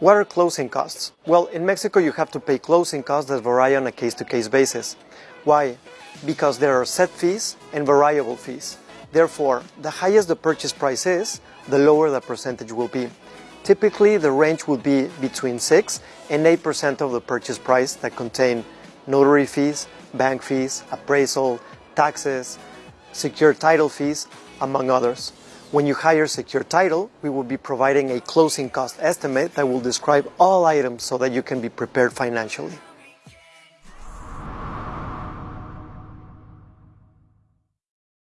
What are closing costs? Well, in Mexico you have to pay closing costs that vary on a case-to-case basis. Why? Because there are set fees and variable fees. Therefore, the higher the purchase price is, the lower the percentage will be. Typically, the range will be between 6 and 8% of the purchase price that contain notary fees, bank fees, appraisal, taxes, secure title fees, among others. When you hire secure title, we will be providing a closing cost estimate that will describe all items so that you can be prepared financially.